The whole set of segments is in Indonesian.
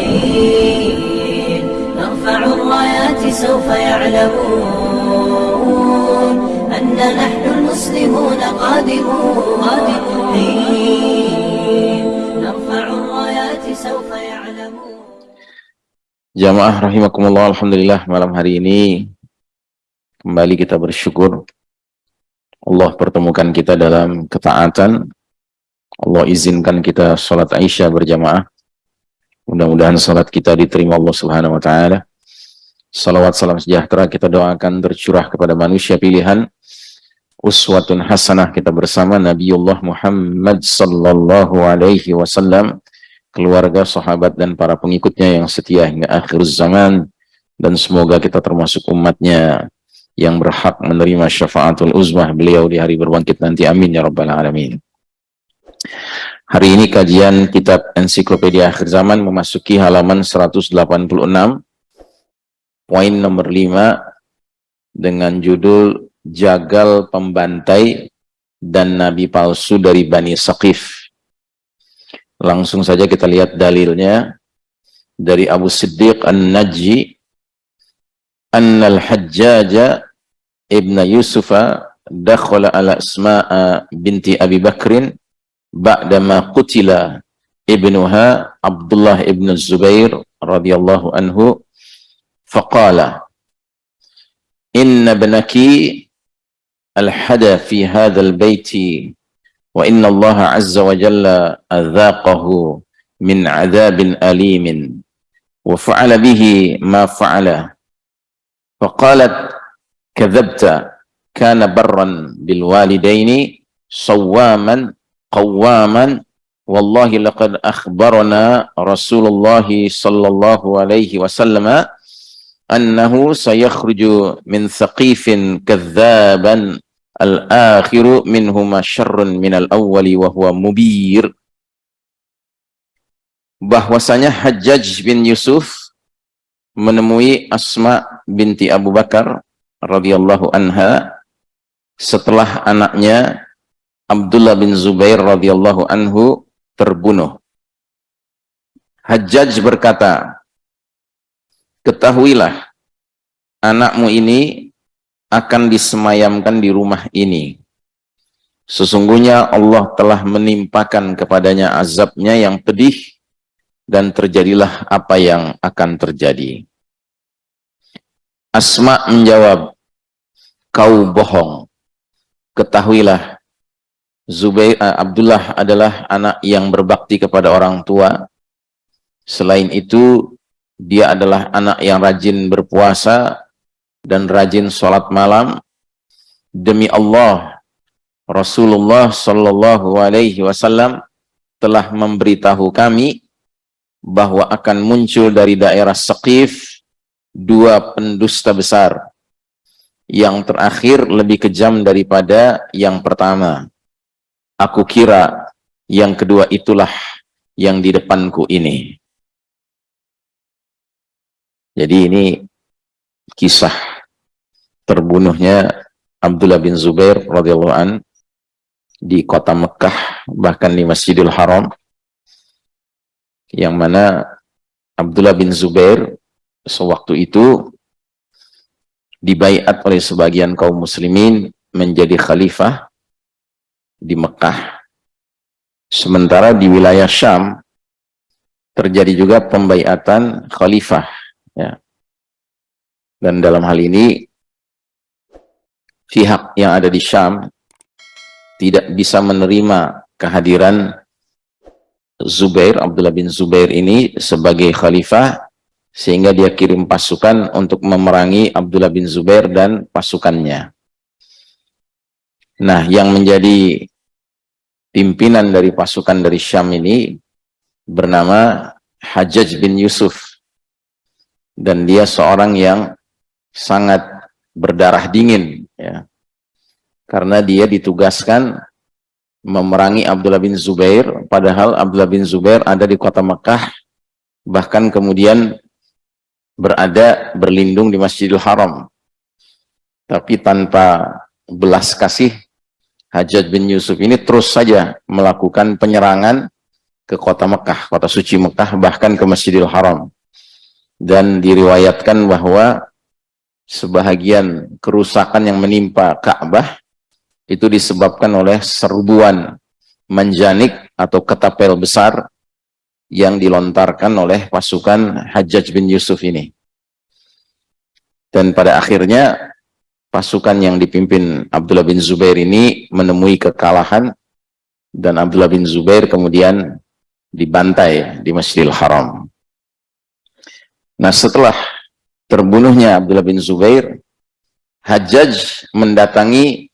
حين نرفع الرايات سوف يعلمون أن نحن المسلمون قادمون حين نرفع الرايات سوف يعلمون Jamaah rahimakumullah Alhamdulillah malam hari ini kembali kita bersyukur Allah pertemukan kita dalam ketaatan Allah izinkan kita sholat Aisyah berjamaah mudah-mudahan sholat kita diterima Allah subhanahu wa ta'ala. Salawat salam sejahtera kita doakan tercurah kepada manusia pilihan. Uswatun hasanah kita bersama Nabiullah Muhammad sallallahu alaihi wasallam keluarga, sahabat, dan para pengikutnya yang setia hingga akhir zaman. Dan semoga kita termasuk umatnya yang berhak menerima syafaatul uzmah beliau di hari berbangkit nanti. Amin ya rabbal alamin hari ini kajian kitab ensiklopedia akhir zaman memasuki halaman 186 poin nomor 5 dengan judul jagal pembantai dan nabi palsu dari Bani Saqif. Langsung saja kita lihat dalilnya. Dari Abu Siddiq An-Najji Annal Hajjaja Ibn Yusufa dakhala ala Asma'a binti Abi Bakrin بعدما قتل ابنها عبد الله ابن الزبير رضي الله عنه فقال إن ابنك الحدى في هذا البيت وإن الله عز وجل أذاقه من عذاب أليم وفعل به ما فعل فقالت كذبت كان برا بالوالدين صواما qawaman wallahi laqad akhbarana Rasulullah sallallahu alaihi wasallam annahu sayakhruju min thaqifin kadzaban al-akhiru minhuma syarrun minal awwali wa huwa mubir. Bahwasanya Hajjaj bin Yusuf menemui Asma binti Abu Bakar radhiyallahu anha setelah anaknya Abdullah bin Zubair radhiyallahu anhu terbunuh. Hajjaj berkata, ketahuilah anakmu ini akan disemayamkan di rumah ini. Sesungguhnya Allah telah menimpakan kepadanya azabnya yang pedih dan terjadilah apa yang akan terjadi. Asma menjawab, kau bohong. Ketahuilah, Zubair uh, Abdullah adalah anak yang berbakti kepada orang tua. Selain itu, dia adalah anak yang rajin berpuasa dan rajin sholat malam. Demi Allah Rasulullah Shallallahu Alaihi Wasallam telah memberitahu kami bahwa akan muncul dari daerah Saqif dua pendusta besar. Yang terakhir lebih kejam daripada yang pertama aku kira yang kedua itulah yang di depanku ini. Jadi ini kisah terbunuhnya Abdullah bin Zubair radhiyallahu an di kota Mekah bahkan di Masjidil Haram yang mana Abdullah bin Zubair sewaktu itu dibaiat oleh sebagian kaum muslimin menjadi khalifah di Mekah sementara di wilayah Syam terjadi juga pembaiatan khalifah ya dan dalam hal ini pihak yang ada di Syam tidak bisa menerima kehadiran Zubair, Abdullah bin Zubair ini sebagai khalifah sehingga dia kirim pasukan untuk memerangi Abdullah bin Zubair dan pasukannya. Nah, yang menjadi pimpinan dari pasukan dari Syam ini bernama Hajjaj bin Yusuf. Dan dia seorang yang sangat berdarah dingin ya karena dia ditugaskan memerangi Abdullah bin Zubair padahal Abdullah bin Zubair ada di kota Mekah bahkan kemudian berada berlindung di Masjidil Haram tapi tanpa belas kasih Hajjaj bin Yusuf ini terus saja melakukan penyerangan ke kota Mekah, kota suci Mekah, bahkan ke Masjidil Haram. Dan diriwayatkan bahwa sebahagian kerusakan yang menimpa Ka'bah itu disebabkan oleh serbuan manjanik atau ketapel besar yang dilontarkan oleh pasukan Hajjaj bin Yusuf ini. Dan pada akhirnya pasukan yang dipimpin Abdullah bin Zubair ini menemui kekalahan dan Abdullah bin Zubair kemudian dibantai di Masjidil Haram. Nah setelah terbunuhnya Abdullah bin Zubair, Hajjaj mendatangi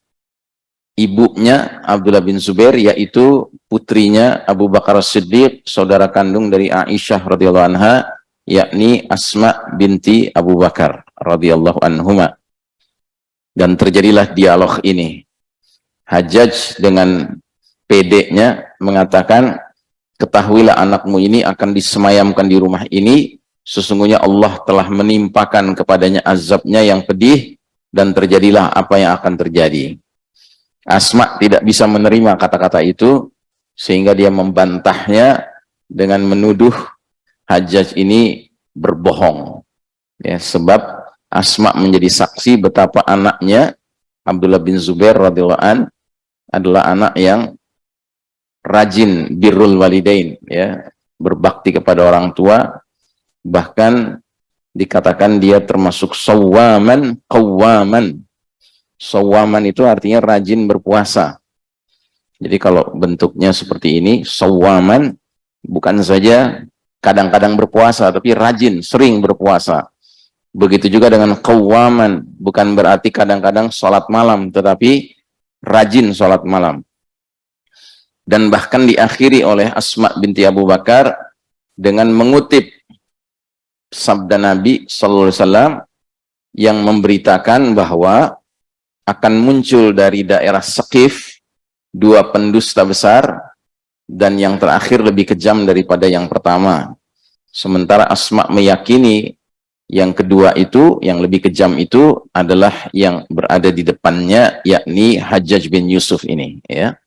ibunya Abdullah bin Zubair yaitu putrinya Abu Bakar Siddiq, saudara kandung dari Aisyah radhiyallahu anha, yakni Asma binti Abu Bakar radhiyallahu anhuma dan terjadilah dialog ini. Hajjaj dengan pedenya mengatakan, ketahuilah anakmu ini akan disemayamkan di rumah ini, sesungguhnya Allah telah menimpakan kepadanya azabnya yang pedih, dan terjadilah apa yang akan terjadi. Asma tidak bisa menerima kata-kata itu, sehingga dia membantahnya dengan menuduh Hajjaj ini berbohong. Ya, sebab Asma menjadi saksi betapa anaknya Abdullah bin Zubair radhiyallahu an adalah anak yang rajin birrul walidain ya, berbakti kepada orang tua bahkan dikatakan dia termasuk sawaman qawaman. Sawaman itu artinya rajin berpuasa. Jadi kalau bentuknya seperti ini, sawaman bukan saja kadang-kadang berpuasa tapi rajin, sering berpuasa Begitu juga dengan kawaman, bukan berarti kadang-kadang sholat malam, tetapi rajin sholat malam. Dan bahkan diakhiri oleh Asma binti Abu Bakar dengan mengutip sabda Nabi Sallallahu Alaihi Wasallam yang memberitakan bahwa akan muncul dari daerah Sekif dua pendusta besar dan yang terakhir lebih kejam daripada yang pertama. Sementara Asma meyakini yang kedua itu, yang lebih kejam itu adalah yang berada di depannya, yakni Hajjaj bin Yusuf ini. Ya.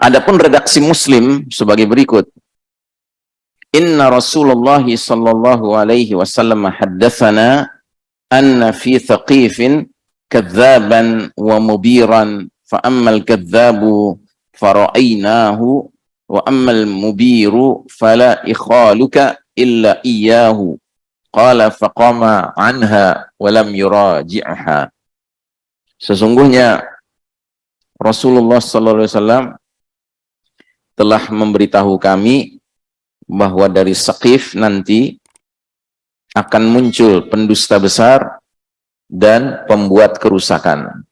Adapun redaksi Muslim sebagai berikut. Inna Rasulullah sallallahu alaihi wasallam haddatsana anna fi thaqifin kadzaban wa mubiran fa ammal kadzabu fara'ainahu wa ammal mubiru fala ikhaluka illa iyyahu Qala faqama anha walam yuraji'ha. Sesungguhnya Rasulullah sallallahu alaihi wasallam telah memberitahu kami bahwa dari Saqif nanti akan muncul pendusta besar dan pembuat kerusakan.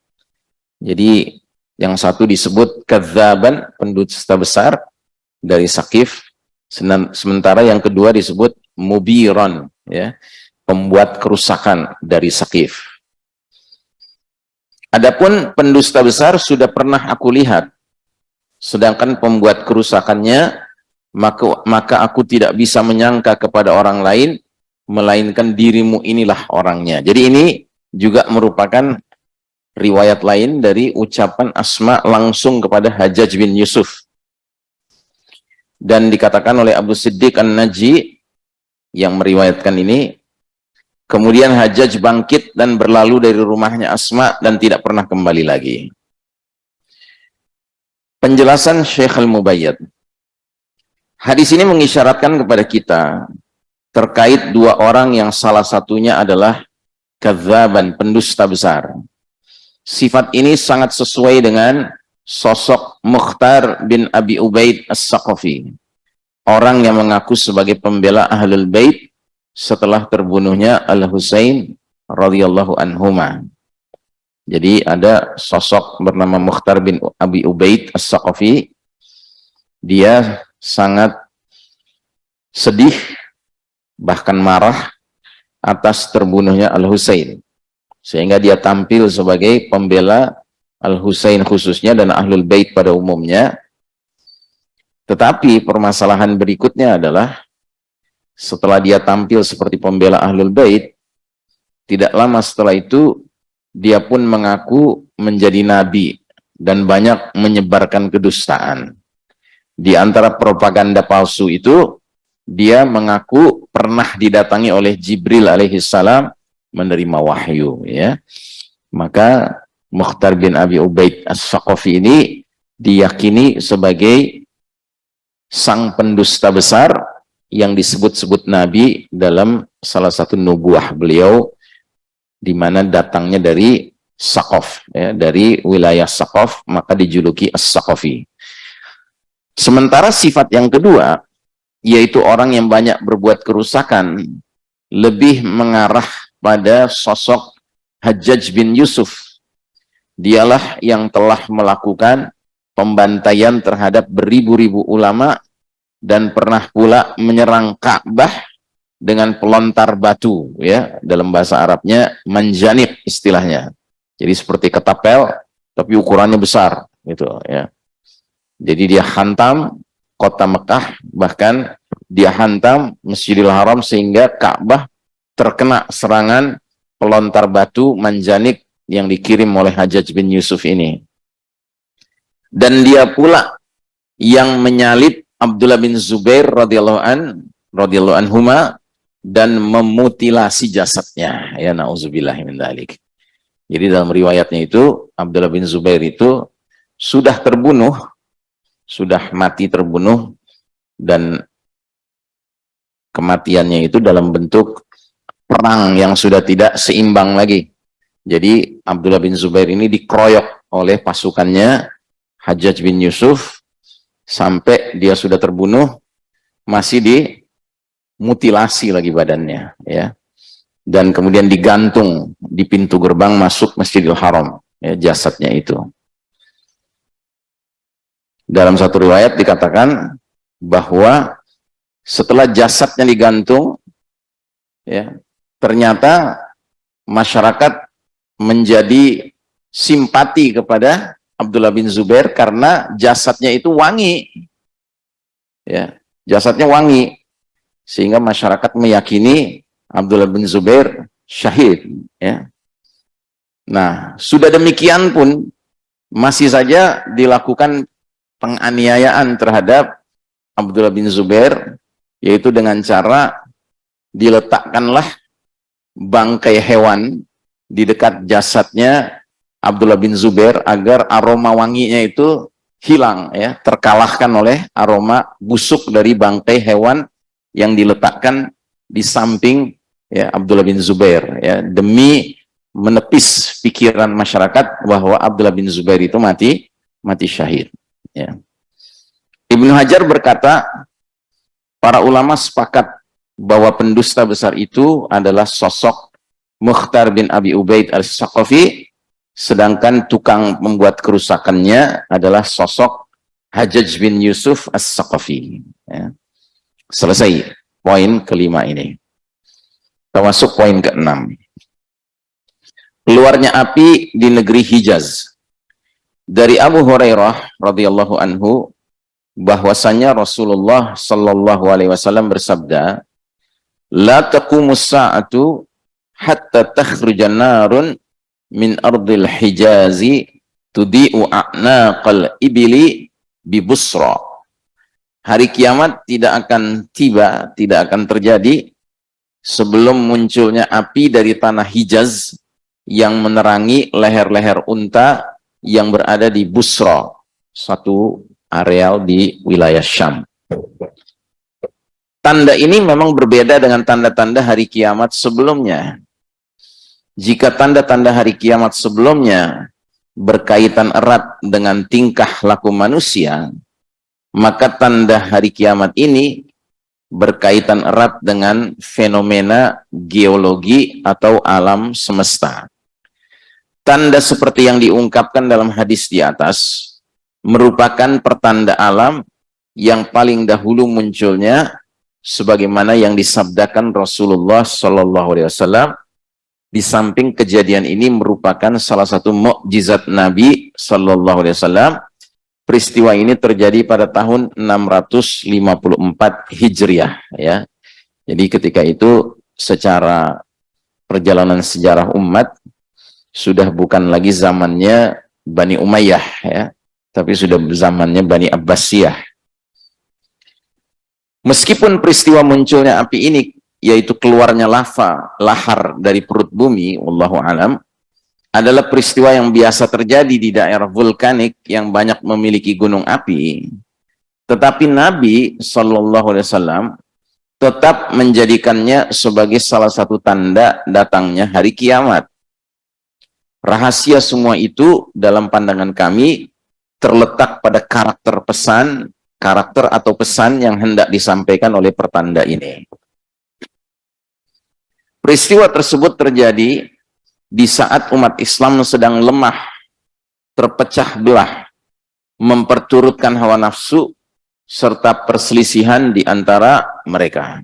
Jadi yang satu disebut kadzaban, pendusta besar dari Saqif, sementara yang kedua disebut mubiran, ya, pembuat kerusakan dari Sakif. Adapun pendusta besar sudah pernah aku lihat, sedangkan pembuat kerusakannya, maka, maka aku tidak bisa menyangka kepada orang lain, melainkan dirimu inilah orangnya. Jadi ini juga merupakan riwayat lain dari ucapan Asma langsung kepada Hajjaj bin Yusuf. Dan dikatakan oleh Abu Siddiq An-Naji, yang meriwayatkan ini kemudian Hajjaj bangkit dan berlalu dari rumahnya Asma dan tidak pernah kembali lagi. Penjelasan Syekh Al-Mubayyad hadis ini mengisyaratkan kepada kita terkait dua orang yang salah satunya adalah kadzaban pendusta besar. Sifat ini sangat sesuai dengan sosok Mukhtar bin Abi Ubaid As-Saqafi orang yang mengaku sebagai pembela Ahlul Bait setelah terbunuhnya Al-Husain radhiyallahu anhuma. Jadi ada sosok bernama Mukhtar bin Abi Ubaid As-Saqafi. Dia sangat sedih bahkan marah atas terbunuhnya Al-Husain. Sehingga dia tampil sebagai pembela Al-Husain khususnya dan Ahlul Bait pada umumnya tetapi permasalahan berikutnya adalah setelah dia tampil seperti pembela Ahlul Bait, tidak lama setelah itu dia pun mengaku menjadi nabi dan banyak menyebarkan kedustaan. Di antara propaganda palsu itu, dia mengaku pernah didatangi oleh Jibril alaihissalam menerima wahyu. ya. Maka Mukhtar bin Abi Ubaid As-Saqafi ini diyakini sebagai sang pendusta besar yang disebut-sebut Nabi dalam salah satu nubuah beliau di mana datangnya dari Saqaf, ya, dari wilayah Saqaf, maka dijuluki As-Saqafi. Sementara sifat yang kedua, yaitu orang yang banyak berbuat kerusakan, lebih mengarah pada sosok Hajjaj bin Yusuf. Dialah yang telah melakukan pembantaian terhadap beribu-ribu ulama dan pernah pula menyerang Ka'bah dengan pelontar batu ya dalam bahasa Arabnya manjanib istilahnya. Jadi seperti ketapel tapi ukurannya besar gitu ya. Jadi dia hantam kota Mekah bahkan dia hantam Masjidil Haram sehingga Ka'bah terkena serangan pelontar batu manjanik yang dikirim oleh Hajjaj bin Yusuf ini dan dia pula yang menyalip Abdullah bin Zubair radhiyallahu an radhiyallahu anhuma dan memutilasi jasadnya ya nauzubillah min dalik. Jadi dalam riwayatnya itu Abdullah bin Zubair itu sudah terbunuh, sudah mati terbunuh dan kematiannya itu dalam bentuk perang yang sudah tidak seimbang lagi. Jadi Abdullah bin Zubair ini dikeroyok oleh pasukannya Hajjaj bin Yusuf sampai dia sudah terbunuh masih di mutilasi lagi badannya ya. Dan kemudian digantung di pintu gerbang masuk Masjidil Haram ya, jasadnya itu. Dalam satu riwayat dikatakan bahwa setelah jasadnya digantung ya ternyata masyarakat menjadi simpati kepada Abdullah bin Zubair karena jasadnya itu wangi. Ya jasadnya wangi. Sehingga masyarakat meyakini Abdullah bin Zubair syahid ya. Nah sudah demikian pun masih saja dilakukan penganiayaan terhadap Abdullah bin Zubair yaitu dengan cara diletakkanlah bangkai hewan di dekat jasadnya Abdullah bin Zubair agar aroma wanginya itu hilang ya terkalahkan oleh aroma busuk dari bangkai hewan yang diletakkan di samping ya Abdullah bin Zubair ya. Demi menepis pikiran masyarakat bahwa Abdullah bin Zubair itu mati mati syahid ya. Ibnu Hajar berkata para ulama sepakat bahwa pendusta besar itu adalah sosok Mukhtar bin Abi Ubaid al-Saqafi sedangkan tukang membuat kerusakannya adalah sosok Hajjaj bin Yusuf as-Saqafi ya. Selesai poin kelima ini. Kita poin keenam. Keluarnya api di negeri Hijaz. Dari Abu Hurairah radhiyallahu anhu bahwasanya Rasulullah sallallahu alaihi wasallam bersabda, "La taqumus sa'atu hatta takhruja narun min ardil Hijazi tudi'u a'naqal ibili bi Busra." hari kiamat tidak akan tiba, tidak akan terjadi sebelum munculnya api dari tanah Hijaz yang menerangi leher-leher unta yang berada di Busra, satu areal di wilayah Syam. Tanda ini memang berbeda dengan tanda-tanda hari kiamat sebelumnya. Jika tanda-tanda hari kiamat sebelumnya berkaitan erat dengan tingkah laku manusia, maka tanda hari kiamat ini berkaitan erat dengan fenomena geologi atau alam semesta. Tanda seperti yang diungkapkan dalam hadis di atas merupakan pertanda alam yang paling dahulu munculnya sebagaimana yang disabdakan Rasulullah Shallallahu Alaihi Wasallam di samping kejadian ini merupakan salah satu mukjizat Nabi Shallallahu Alaihi Wasallam peristiwa ini terjadi pada tahun 654 Hijriah ya. Jadi ketika itu secara perjalanan sejarah umat sudah bukan lagi zamannya Bani Umayyah ya, tapi sudah zamannya Bani Abbasiyah. Meskipun peristiwa munculnya api ini, yaitu keluarnya lava, lahar dari perut bumi, Wallahu alam, adalah peristiwa yang biasa terjadi di daerah vulkanik yang banyak memiliki gunung api. Tetapi Nabi Shallallahu Alaihi Wasallam tetap menjadikannya sebagai salah satu tanda datangnya hari kiamat. Rahasia semua itu dalam pandangan kami terletak pada karakter pesan karakter atau pesan yang hendak disampaikan oleh pertanda ini. Peristiwa tersebut terjadi di saat umat Islam sedang lemah, terpecah belah, memperturutkan hawa nafsu, serta perselisihan di antara mereka.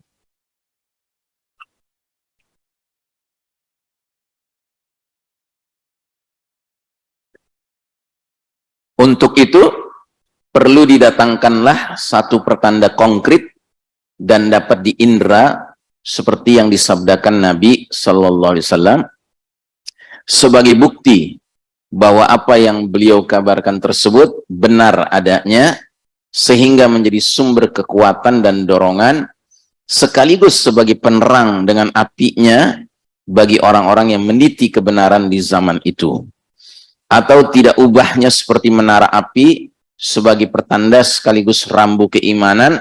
Untuk itu, perlu didatangkanlah satu pertanda konkret dan dapat diindra seperti yang disabdakan Nabi Sallallahu Alaihi Wasallam sebagai bukti bahwa apa yang beliau kabarkan tersebut benar adanya sehingga menjadi sumber kekuatan dan dorongan sekaligus sebagai penerang dengan apinya bagi orang-orang yang meniti kebenaran di zaman itu. Atau tidak ubahnya seperti menara api sebagai pertanda sekaligus rambu keimanan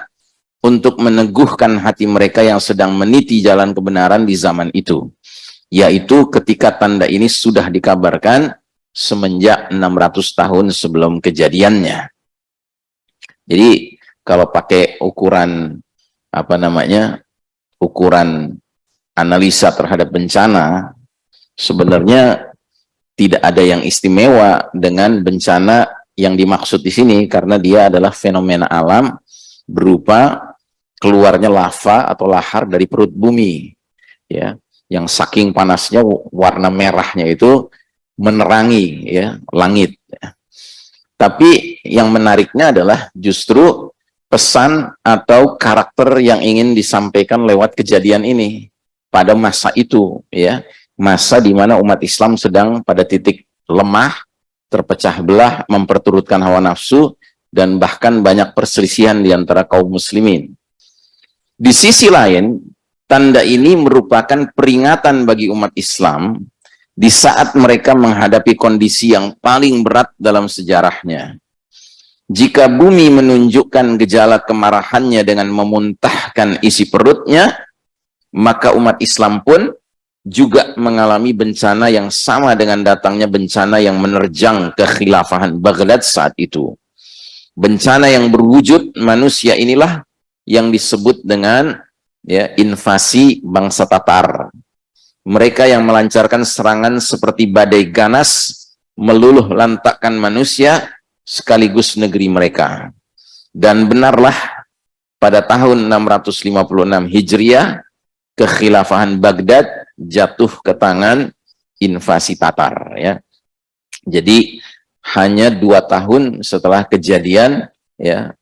untuk meneguhkan hati mereka yang sedang meniti jalan kebenaran di zaman itu. Yaitu ketika tanda ini sudah dikabarkan semenjak 600 tahun sebelum kejadiannya. Jadi kalau pakai ukuran apa namanya ukuran analisa terhadap bencana sebenarnya tidak ada yang istimewa dengan bencana yang dimaksud di sini karena dia adalah fenomena alam berupa keluarnya lava atau lahar dari perut bumi ya yang saking panasnya warna merahnya itu menerangi ya langit ya. tapi yang menariknya adalah justru pesan atau karakter yang ingin disampaikan lewat kejadian ini pada masa itu ya masa di mana umat Islam sedang pada titik lemah terpecah belah, memperturutkan hawa nafsu, dan bahkan banyak perselisihan di antara kaum muslimin. Di sisi lain, tanda ini merupakan peringatan bagi umat Islam di saat mereka menghadapi kondisi yang paling berat dalam sejarahnya. Jika bumi menunjukkan gejala kemarahannya dengan memuntahkan isi perutnya, maka umat Islam pun juga mengalami bencana yang sama dengan datangnya bencana yang menerjang kekhilafahan Baghdad saat itu. Bencana yang berwujud manusia inilah yang disebut dengan ya invasi bangsa Tatar. Mereka yang melancarkan serangan seperti badai ganas meluluh lantakkan manusia sekaligus negeri mereka. Dan benarlah pada tahun 656 Hijriah kekhilafahan Baghdad jatuh ke tangan invasi Tatar ya. Jadi hanya dua tahun setelah kejadian ya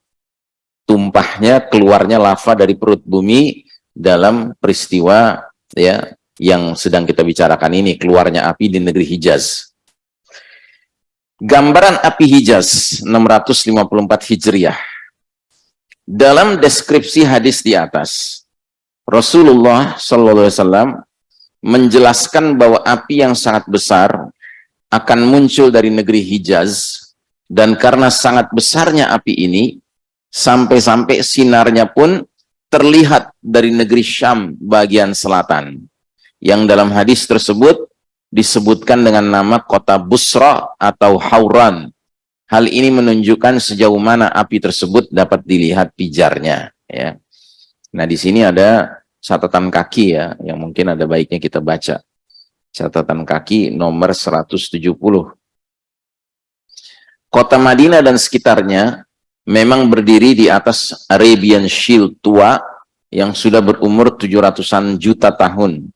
tumpahnya keluarnya lava dari perut bumi dalam peristiwa ya yang sedang kita bicarakan ini keluarnya api di negeri Hijaz. Gambaran api Hijaz 654 Hijriah. Dalam deskripsi hadis di atas, Rasulullah Shallallahu Alaihi Wasallam menjelaskan bahwa api yang sangat besar akan muncul dari negeri Hijaz dan karena sangat besarnya api ini sampai-sampai sinarnya pun terlihat dari negeri Syam bagian selatan yang dalam hadis tersebut disebutkan dengan nama kota Busra atau Hauran hal ini menunjukkan sejauh mana api tersebut dapat dilihat pijarnya ya nah di sini ada catatan kaki ya, yang mungkin ada baiknya kita baca. Catatan kaki nomor 170. Kota Madinah dan sekitarnya memang berdiri di atas Arabian Shield tua yang sudah berumur 700-an juta tahun.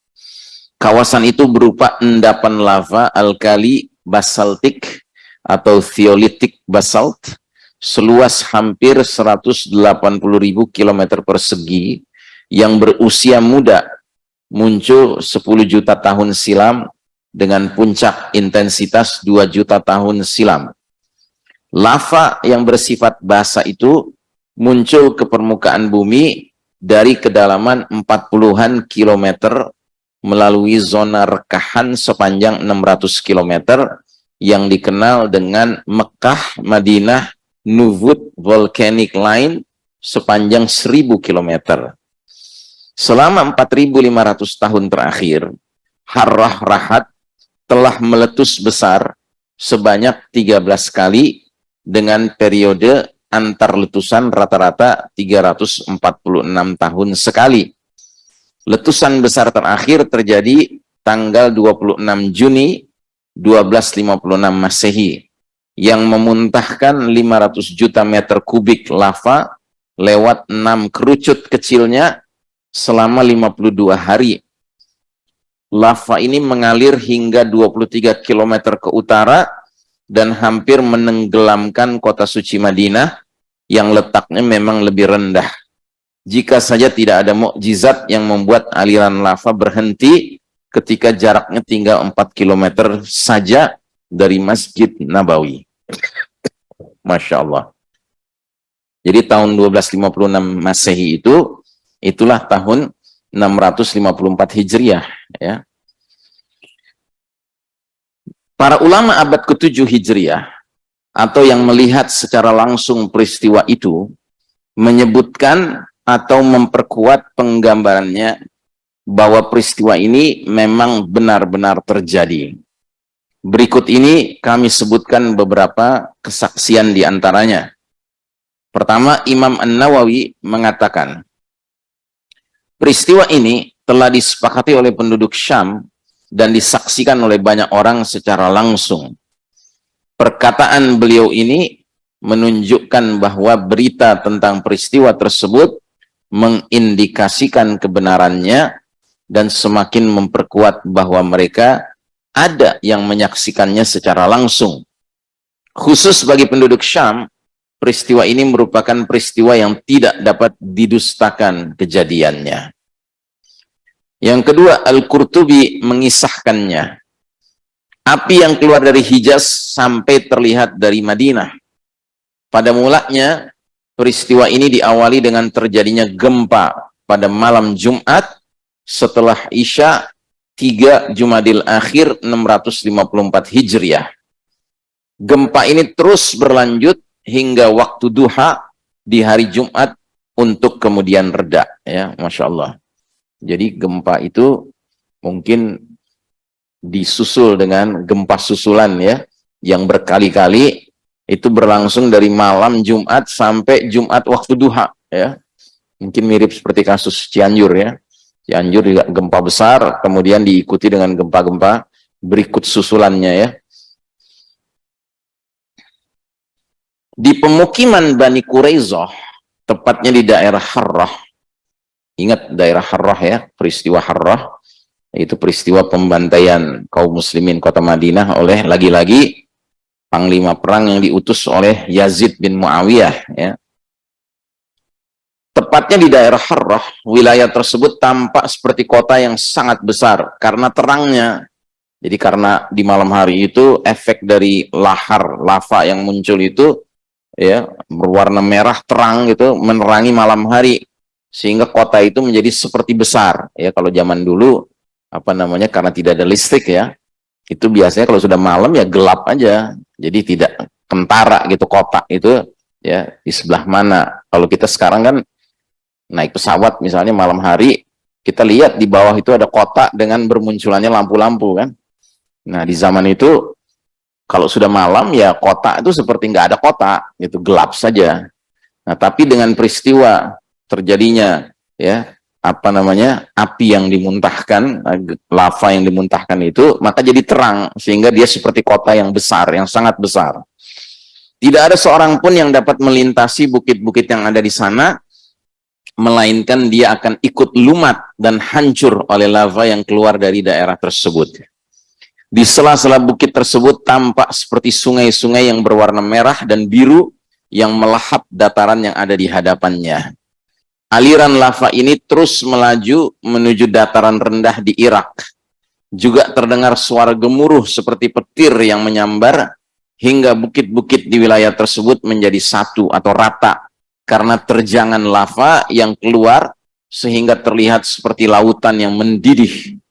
Kawasan itu berupa endapan lava alkali basaltik atau theolitic basalt seluas hampir 180.000 km persegi yang berusia muda muncul 10 juta tahun silam dengan puncak intensitas 2 juta tahun silam. Lava yang bersifat basah itu muncul ke permukaan bumi dari kedalaman 40-an kilometer melalui zona rekahan sepanjang 600 kilometer yang dikenal dengan Mekah, Madinah, Nuvut Volcanic Line sepanjang 1000 km. Selama 4500 tahun terakhir, Harrah Rahat telah meletus besar sebanyak 13 kali dengan periode antar letusan rata-rata 346 tahun sekali. Letusan besar terakhir terjadi tanggal 26 Juni 1256 Masehi yang memuntahkan 500 juta meter kubik lava lewat enam kerucut kecilnya selama 52 hari. Lava ini mengalir hingga 23 km ke utara dan hampir menenggelamkan kota suci Madinah yang letaknya memang lebih rendah. Jika saja tidak ada mukjizat yang membuat aliran lava berhenti ketika jaraknya tinggal 4 km saja dari Masjid Nabawi. Masya Allah. Jadi tahun 1256 Masehi itu, itulah tahun 654 Hijriah. Ya. Para ulama abad ke-7 Hijriah, atau yang melihat secara langsung peristiwa itu, menyebutkan atau memperkuat penggambarannya bahwa peristiwa ini memang benar-benar terjadi. Berikut ini kami sebutkan beberapa kesaksian di antaranya. Pertama, Imam An-Nawawi mengatakan, peristiwa ini telah disepakati oleh penduduk Syam dan disaksikan oleh banyak orang secara langsung. Perkataan beliau ini menunjukkan bahwa berita tentang peristiwa tersebut mengindikasikan kebenarannya dan semakin memperkuat bahwa mereka ada yang menyaksikannya secara langsung. Khusus bagi penduduk Syam, peristiwa ini merupakan peristiwa yang tidak dapat didustakan kejadiannya. Yang kedua, Al-Qurtubi mengisahkannya. Api yang keluar dari Hijaz sampai terlihat dari Madinah. Pada mulanya, peristiwa ini diawali dengan terjadinya gempa pada malam Jumat setelah Isya 3 Jumadil Akhir 654 Hijriah. Gempa ini terus berlanjut hingga waktu duha di hari Jumat untuk kemudian reda. ya Masya Allah. Jadi gempa itu mungkin disusul dengan gempa susulan ya, yang berkali-kali itu berlangsung dari malam Jumat sampai Jumat waktu duha ya. Mungkin mirip seperti kasus Cianjur ya. Cianjur juga gempa besar, kemudian diikuti dengan gempa-gempa berikut susulannya ya. Di pemukiman Bani Quraizah, tepatnya di daerah Harrah, ingat daerah Harrah ya, peristiwa Harrah, itu peristiwa pembantaian kaum muslimin kota Madinah oleh lagi-lagi panglima perang yang diutus oleh Yazid bin Muawiyah ya. Tepatnya di daerah Harrah, wilayah tersebut tampak seperti kota yang sangat besar karena terangnya. Jadi karena di malam hari itu efek dari lahar lava yang muncul itu ya berwarna merah terang gitu menerangi malam hari sehingga kota itu menjadi seperti besar ya kalau zaman dulu apa namanya karena tidak ada listrik ya itu biasanya kalau sudah malam ya gelap aja jadi tidak kentara gitu kota itu ya di sebelah mana kalau kita sekarang kan naik pesawat misalnya malam hari, kita lihat di bawah itu ada kotak dengan bermunculannya lampu-lampu kan. Nah di zaman itu kalau sudah malam ya kotak itu seperti nggak ada kotak, itu gelap saja. Nah tapi dengan peristiwa terjadinya ya apa namanya api yang dimuntahkan lava yang dimuntahkan itu maka jadi terang sehingga dia seperti kota yang besar yang sangat besar tidak ada seorang pun yang dapat melintasi bukit-bukit yang ada di sana melainkan dia akan ikut lumat dan hancur oleh lava yang keluar dari daerah tersebut. Di sela-sela bukit tersebut tampak seperti sungai-sungai yang berwarna merah dan biru yang melahap dataran yang ada di hadapannya. Aliran lava ini terus melaju menuju dataran rendah di Irak. Juga terdengar suara gemuruh seperti petir yang menyambar hingga bukit-bukit di wilayah tersebut menjadi satu atau rata karena terjangan lava yang keluar sehingga terlihat seperti lautan yang mendidih.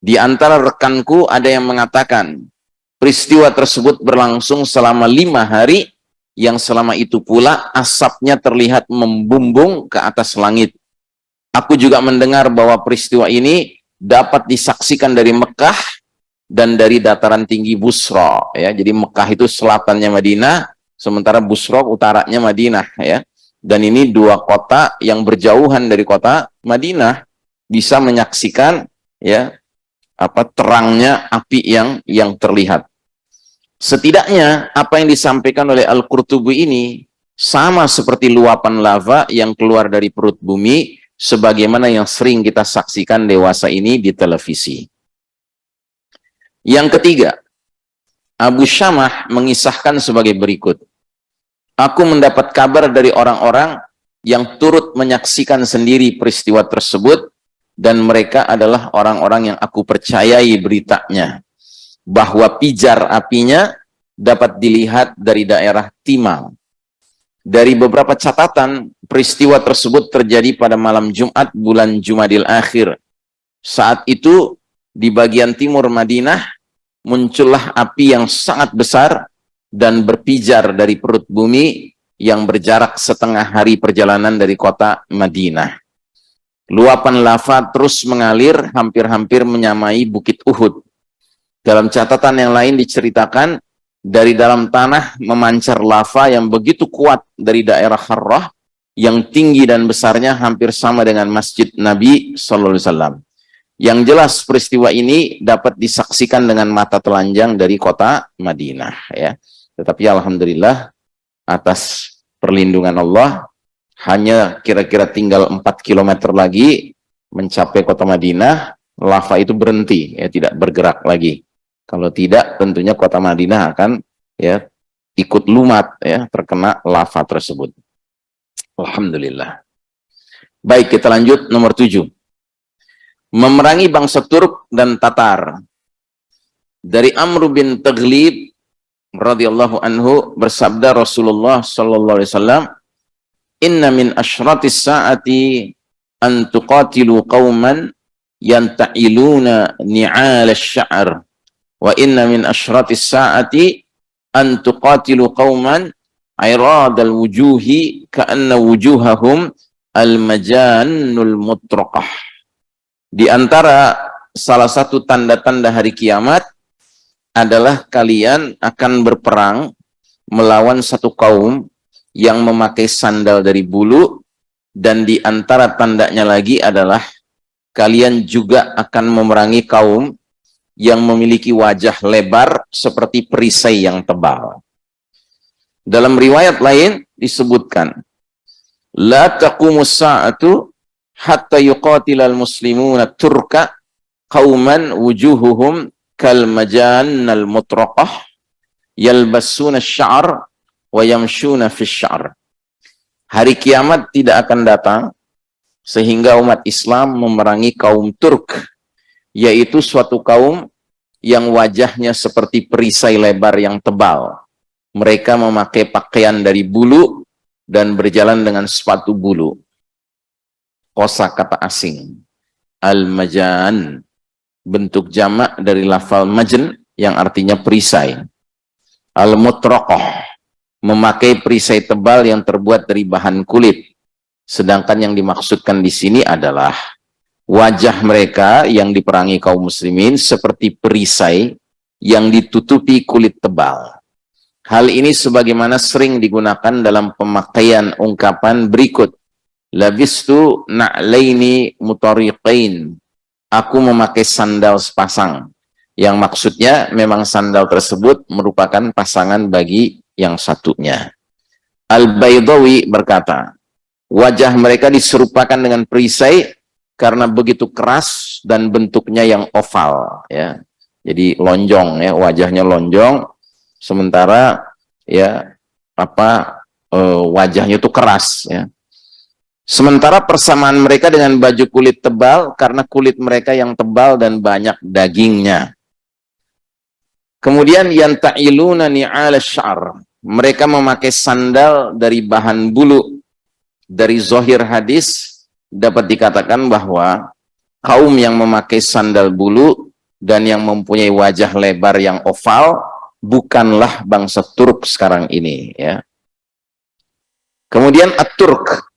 Di antara rekanku ada yang mengatakan, peristiwa tersebut berlangsung selama lima hari, yang selama itu pula asapnya terlihat membumbung ke atas langit. Aku juga mendengar bahwa peristiwa ini dapat disaksikan dari Mekah dan dari dataran tinggi Busra. Ya, jadi Mekah itu selatannya Madinah, sementara Busra utaranya Madinah. Ya, dan ini dua kota yang berjauhan dari kota Madinah bisa menyaksikan ya apa terangnya api yang yang terlihat. Setidaknya apa yang disampaikan oleh Al-Qurtubi ini sama seperti luapan lava yang keluar dari perut bumi sebagaimana yang sering kita saksikan dewasa ini di televisi. Yang ketiga, Abu Syamah mengisahkan sebagai berikut. Aku mendapat kabar dari orang-orang yang turut menyaksikan sendiri peristiwa tersebut dan mereka adalah orang-orang yang aku percayai beritanya bahwa pijar apinya dapat dilihat dari daerah Timang. Dari beberapa catatan, peristiwa tersebut terjadi pada malam Jumat bulan Jumadil Akhir. Saat itu, di bagian timur Madinah, muncullah api yang sangat besar dan berpijar dari perut bumi yang berjarak setengah hari perjalanan dari kota Madinah. Luapan lava terus mengalir hampir-hampir menyamai Bukit Uhud. Dalam catatan yang lain diceritakan, dari dalam tanah memancar lava yang begitu kuat dari daerah Harrah, yang tinggi dan besarnya hampir sama dengan Masjid Nabi Sallallahu Alaihi Wasallam. Yang jelas peristiwa ini dapat disaksikan dengan mata telanjang dari kota Madinah. Ya, tetapi alhamdulillah atas perlindungan Allah hanya kira-kira tinggal 4 km lagi mencapai kota Madinah, lava itu berhenti, ya tidak bergerak lagi. Kalau tidak, tentunya kota Madinah akan ya ikut lumat ya terkena lava tersebut. Alhamdulillah. Baik, kita lanjut nomor tujuh. Memerangi bangsa Turk dan Tatar. Dari Amr bin Taglib radhiyallahu anhu bersabda Rasulullah sallallahu alaihi wasallam, "Inna min asyratis saati an tuqatilu qauman yanta'iluna ni'al asy-sya'r." Wa inna min asyratis saati an tuqatilu qauman iradal wujuhi ka'anna wujuhahum al-majannul mutraqah. Di antara salah satu tanda-tanda hari kiamat adalah kalian akan berperang melawan satu kaum yang memakai sandal dari bulu dan di antara tandanya lagi adalah kalian juga akan memerangi kaum yang memiliki wajah lebar seperti perisai yang tebal. Dalam riwayat lain disebutkan, La taqumus sa'atu hatta yuqatilal muslimuna turka qauman wujuhuhum kal majannal mutraqah yalbasuna syar wa yamshuna fi syar. Hari kiamat tidak akan datang sehingga umat Islam memerangi kaum Turk yaitu suatu kaum yang wajahnya seperti perisai lebar yang tebal. Mereka memakai pakaian dari bulu dan berjalan dengan sepatu bulu. Kosa kata asing. Al-majan. Bentuk jamak dari lafal majen yang artinya perisai. Al-mutrokoh. Memakai perisai tebal yang terbuat dari bahan kulit. Sedangkan yang dimaksudkan di sini adalah wajah mereka yang diperangi kaum muslimin seperti perisai yang ditutupi kulit tebal. Hal ini sebagaimana sering digunakan dalam pemakaian ungkapan berikut. Labistu na'laini mutariqain. Aku memakai sandal sepasang. Yang maksudnya memang sandal tersebut merupakan pasangan bagi yang satunya. Al-Baydawi berkata, wajah mereka diserupakan dengan perisai karena begitu keras dan bentuknya yang oval ya. Jadi lonjong ya wajahnya lonjong. Sementara ya apa e, wajahnya itu keras ya. Sementara persamaan mereka dengan baju kulit tebal karena kulit mereka yang tebal dan banyak dagingnya. Kemudian yang ta'iluna ni'al syar. Mereka memakai sandal dari bahan bulu dari zohir hadis dapat dikatakan bahwa kaum yang memakai sandal bulu dan yang mempunyai wajah lebar yang oval bukanlah bangsa Turk sekarang ini ya. Kemudian At-Turk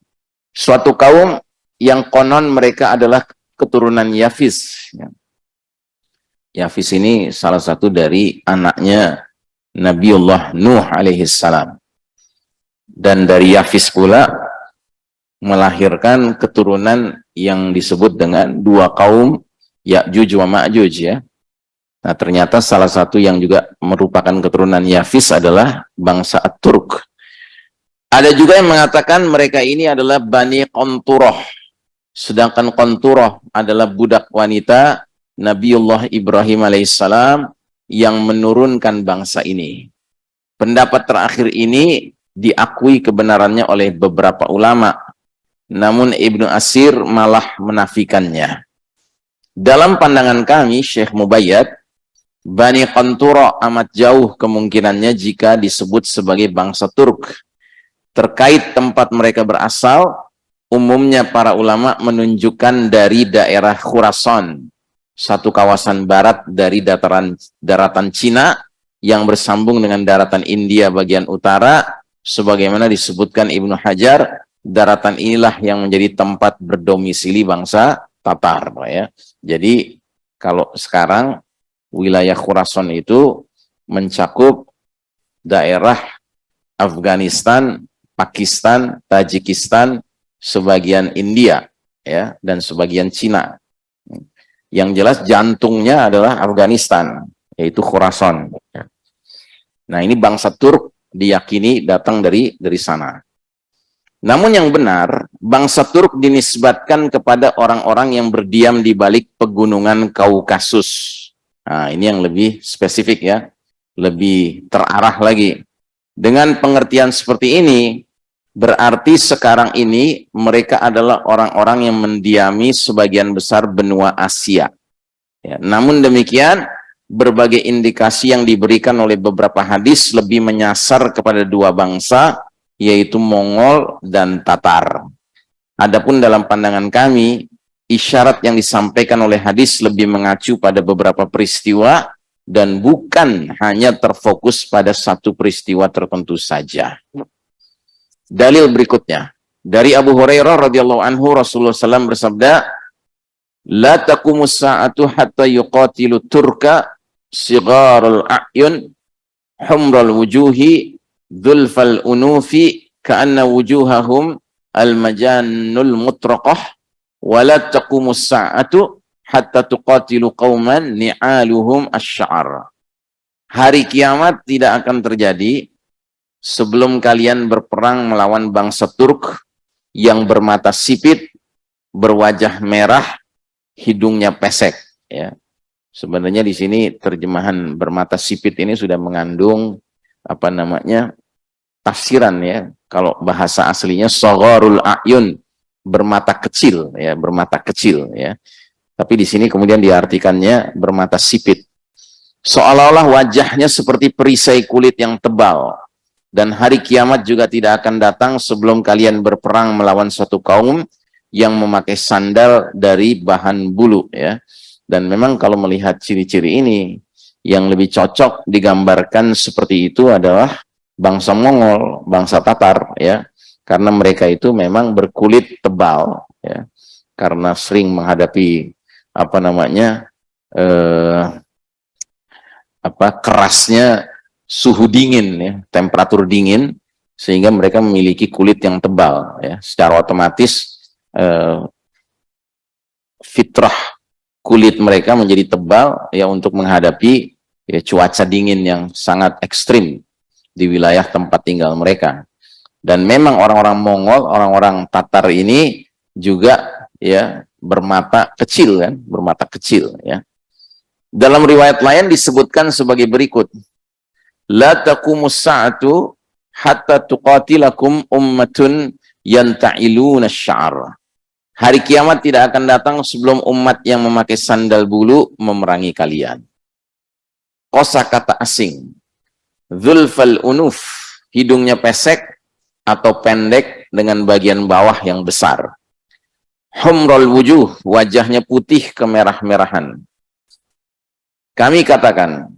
suatu kaum yang konon mereka adalah keturunan Yafis ya. Yafis ini salah satu dari anaknya Nabiullah Nuh alaihi salam. Dan dari Yafis pula melahirkan keturunan yang disebut dengan dua kaum Ya'juj wa Ma'juj ya. Nah, ternyata salah satu yang juga merupakan keturunan Yafis adalah bangsa At-Turk. Ada juga yang mengatakan mereka ini adalah Bani Qonturoh. Sedangkan Qonturoh adalah budak wanita Nabiullah Ibrahim alaihissalam yang menurunkan bangsa ini. Pendapat terakhir ini diakui kebenarannya oleh beberapa ulama. Namun Ibnu Asir malah menafikannya. Dalam pandangan kami, Syekh Mubayyad, Bani Qantura amat jauh kemungkinannya jika disebut sebagai bangsa Turk. Terkait tempat mereka berasal, umumnya para ulama menunjukkan dari daerah Khurasan, satu kawasan barat dari dataran daratan Cina yang bersambung dengan daratan India bagian utara, sebagaimana disebutkan Ibnu Hajar, daratan inilah yang menjadi tempat berdomisili bangsa Tatar. Ya. Jadi kalau sekarang wilayah Khurasan itu mencakup daerah Afghanistan, Pakistan, Tajikistan, sebagian India, ya, dan sebagian Cina. Yang jelas jantungnya adalah Afghanistan, yaitu Khurasan. Nah, ini bangsa Turk diyakini datang dari dari sana. Namun yang benar, bangsa Turk dinisbatkan kepada orang-orang yang berdiam di balik pegunungan Kaukasus Nah, ini yang lebih spesifik ya, lebih terarah lagi. Dengan pengertian seperti ini, berarti sekarang ini mereka adalah orang-orang yang mendiami sebagian besar benua Asia. Ya, namun demikian, berbagai indikasi yang diberikan oleh beberapa hadis lebih menyasar kepada dua bangsa, yaitu Mongol dan Tatar. Adapun dalam pandangan kami, isyarat yang disampaikan oleh hadis lebih mengacu pada beberapa peristiwa dan bukan hanya terfokus pada satu peristiwa tertentu saja. Dalil berikutnya dari Abu Hurairah radhiyallahu anhu Rasulullah SAW bersabda, "La taqumus sa'atu hatta yuqatilu turka sigharul a'yun humral wujuhi dzulfal unufi ka'anna wujuhahum al-majannul mutraqah wala taqumus sa'atu hatta tuqatilu qauman ni'aluhum asy'ar. Hari kiamat tidak akan terjadi sebelum kalian berperang melawan bangsa Turk yang bermata sipit, berwajah merah, hidungnya pesek ya. Sebenarnya di sini terjemahan bermata sipit ini sudah mengandung apa namanya tafsiran ya. Kalau bahasa aslinya sagharul ayun bermata kecil ya bermata kecil ya. Tapi di sini kemudian diartikannya bermata sipit. Seolah-olah wajahnya seperti perisai kulit yang tebal. Dan hari kiamat juga tidak akan datang sebelum kalian berperang melawan suatu kaum yang memakai sandal dari bahan bulu ya. Dan memang kalau melihat ciri-ciri ini yang lebih cocok digambarkan seperti itu adalah bangsa Mongol, bangsa Tatar ya. Karena mereka itu memang berkulit tebal ya. Karena sering menghadapi apa namanya eh, apa kerasnya suhu dingin ya. Temperatur dingin sehingga mereka memiliki kulit yang tebal ya. Secara otomatis eh, fitrah kulit mereka menjadi tebal ya untuk menghadapi ya, cuaca dingin yang sangat ekstrim di wilayah tempat tinggal mereka dan memang orang-orang Mongol, orang-orang Tatar ini juga ya bermata kecil kan, bermata kecil ya. Dalam riwayat lain disebutkan sebagai berikut. La taqumus sa'atu hatta tuqatilakum ummatun yanta'iluna syar. Hari kiamat tidak akan datang sebelum umat yang memakai sandal bulu memerangi kalian. Kosa kata asing. Zulfal unuf, hidungnya pesek, atau pendek dengan bagian bawah yang besar. humrul wujuh, wajahnya putih kemerah-merahan. Kami katakan,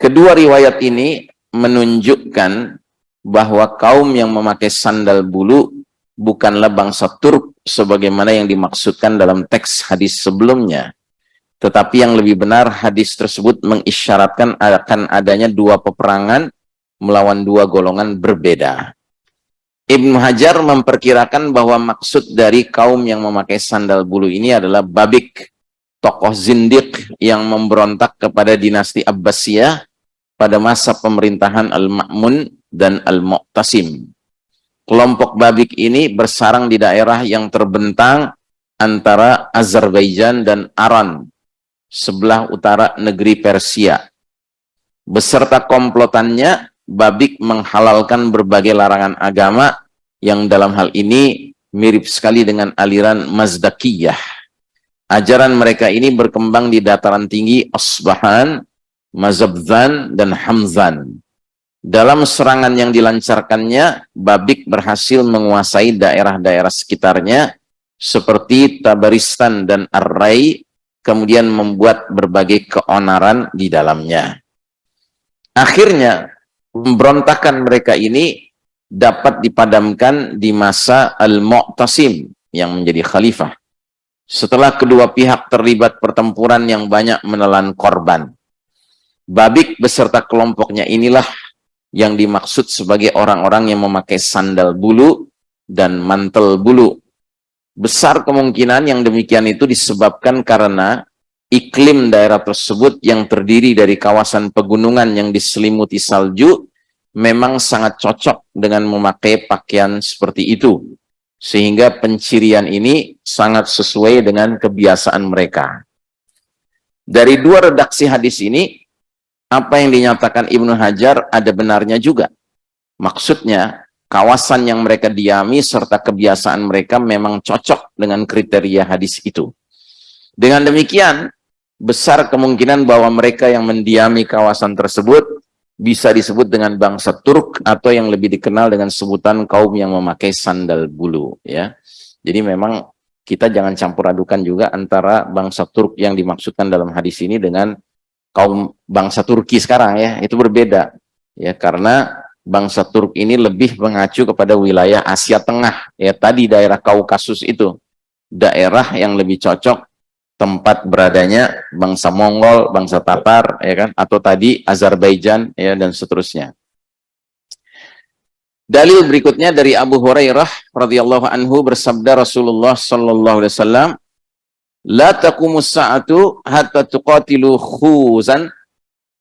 kedua riwayat ini menunjukkan bahwa kaum yang memakai sandal bulu bukanlah bangsa Turk sebagaimana yang dimaksudkan dalam teks hadis sebelumnya. Tetapi yang lebih benar hadis tersebut mengisyaratkan akan adanya dua peperangan melawan dua golongan berbeda. Ibnu Hajar memperkirakan bahwa maksud dari kaum yang memakai sandal bulu ini adalah Babik, tokoh zindik yang memberontak kepada dinasti Abbasiyah pada masa pemerintahan Al-Ma'mun dan Al-Mu'tasim. Kelompok Babik ini bersarang di daerah yang terbentang antara Azerbaijan dan Aran, sebelah utara negeri Persia. Beserta komplotannya, Babik menghalalkan berbagai larangan agama yang dalam hal ini mirip sekali dengan aliran Mazdakiyah. Ajaran mereka ini berkembang di dataran tinggi Asbahan, Mazabzan, dan Hamzan. Dalam serangan yang dilancarkannya, Babik berhasil menguasai daerah-daerah sekitarnya seperti Tabaristan dan Arrai, kemudian membuat berbagai keonaran di dalamnya. Akhirnya, pemberontakan mereka ini dapat dipadamkan di masa Al-Mu'tasim yang menjadi khalifah. Setelah kedua pihak terlibat pertempuran yang banyak menelan korban. Babik beserta kelompoknya inilah yang dimaksud sebagai orang-orang yang memakai sandal bulu dan mantel bulu. Besar kemungkinan yang demikian itu disebabkan karena iklim daerah tersebut yang terdiri dari kawasan pegunungan yang diselimuti salju memang sangat cocok dengan memakai pakaian seperti itu. Sehingga pencirian ini sangat sesuai dengan kebiasaan mereka. Dari dua redaksi hadis ini, apa yang dinyatakan Ibnu Hajar ada benarnya juga. Maksudnya, kawasan yang mereka diami serta kebiasaan mereka memang cocok dengan kriteria hadis itu. Dengan demikian, besar kemungkinan bahwa mereka yang mendiami kawasan tersebut bisa disebut dengan bangsa Turk atau yang lebih dikenal dengan sebutan kaum yang memakai sandal bulu ya. Jadi memang kita jangan campur adukan juga antara bangsa Turk yang dimaksudkan dalam hadis ini dengan kaum bangsa Turki sekarang ya, itu berbeda. Ya, karena bangsa Turk ini lebih mengacu kepada wilayah Asia Tengah ya tadi daerah Kaukasus itu. Daerah yang lebih cocok tempat beradanya bangsa Mongol, bangsa Tatar, ya kan, atau tadi Azerbaijan, ya dan seterusnya. Dalil berikutnya dari Abu Hurairah radhiyallahu anhu bersabda Rasulullah sallallahu alaihi wasallam, "La taqumus sa'atu hatta tuqatilu khuzan